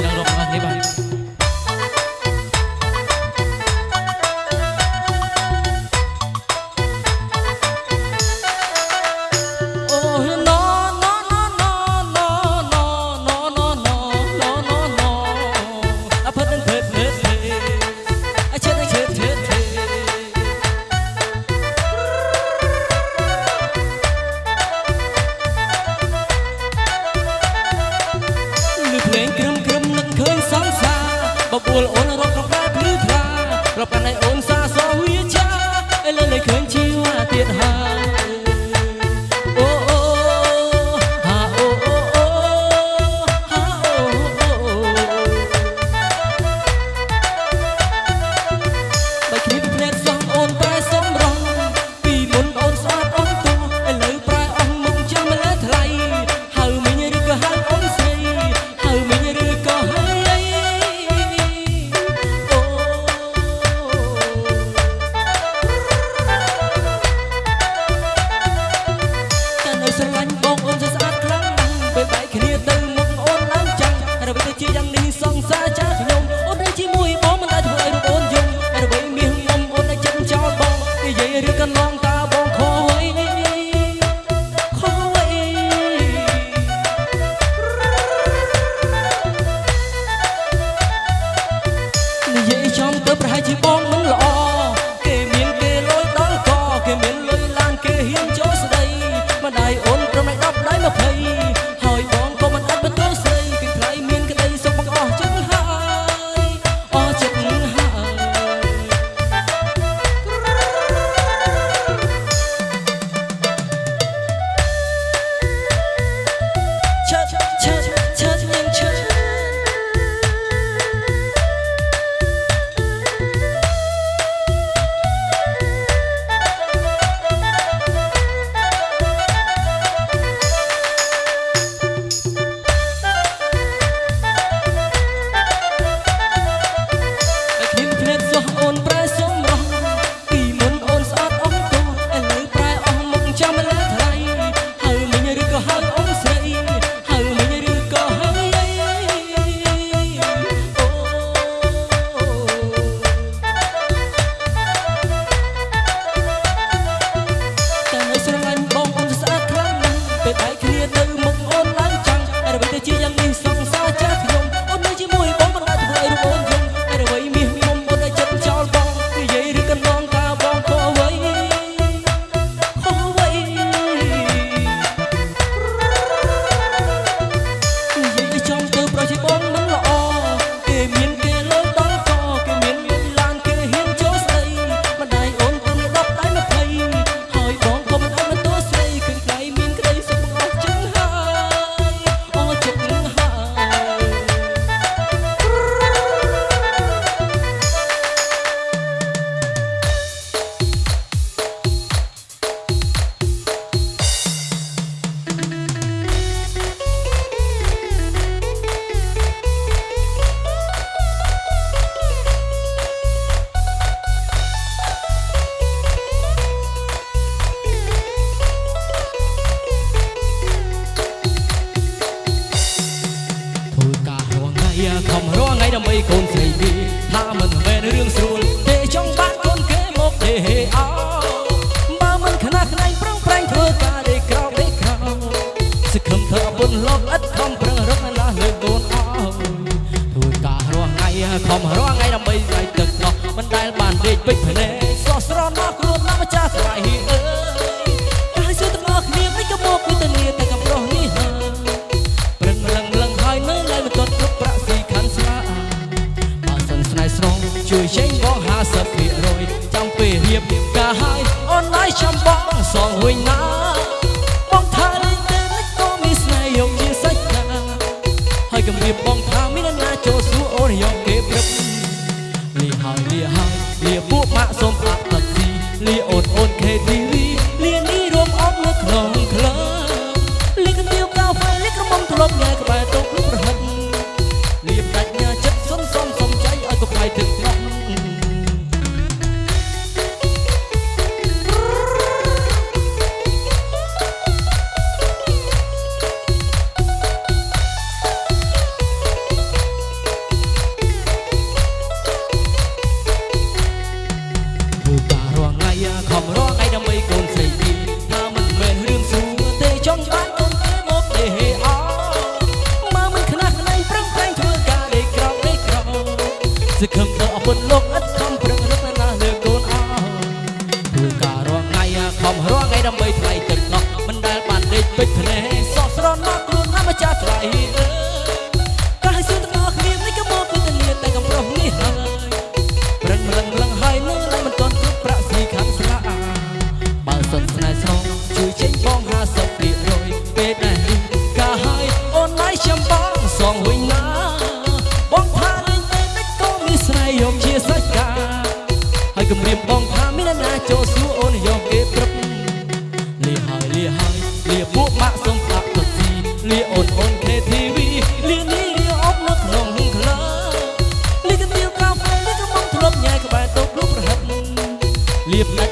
dang rock mga បួលអូនរកកប្រាប់លឺថាប្រពន្ធឯអូន standing. you កូនស្រីវាថាមិនមែនរឿងស្រួលទេចង់បានកូនគេមកទេអោបើមិនខ្នះខ្នែងប្រឹងប្រែងធ្វើការដេកក្រោបដេកក្រោបសង្ឃឹមធ្វើបុណ្យលោកឥតខំប្រឹងរកឡាស់លើកូនអោធ្វើការរស់ថ្ងៃខំរង សងវិញណាបងថាលេងតែលេចក៏មានស្នេហ៍យកជាសាច់ណាហើយគំរាបបងថាមានអ្នកណាចូលសួរអូនយកគេព្រឹកលីហើយលីហើយលីពួកម៉ាក់សូមផ្អាប់តាក់ស៊ីលីអូ សង្ឃឹមទៅអពុនលោកឥតសំប្រឹងរត់ណាស់លើកូនអើគូការរងថ្ងៃខំរងថ្ងៃដើម្បីថ្លៃទឹកនោះមិនដែលបានដេកពេចភ្នែក លា